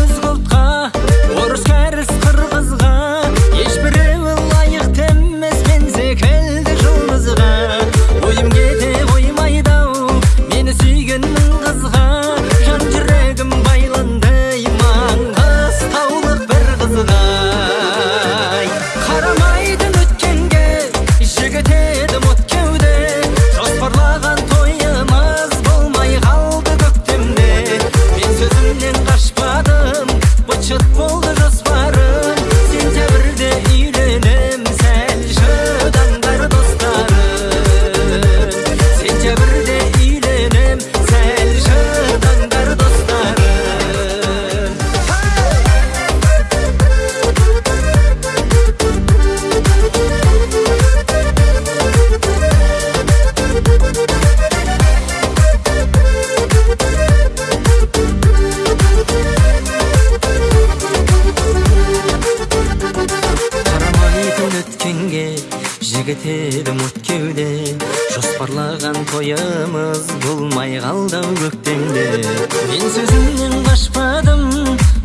өзге ұлтқа орыс кәріс қырғызға. жігіт едім от кеуде жоспарлаған тойымыз болмай қалды ау көктемде. Мен сөзімнен қашпадым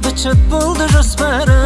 быт болды жоспары,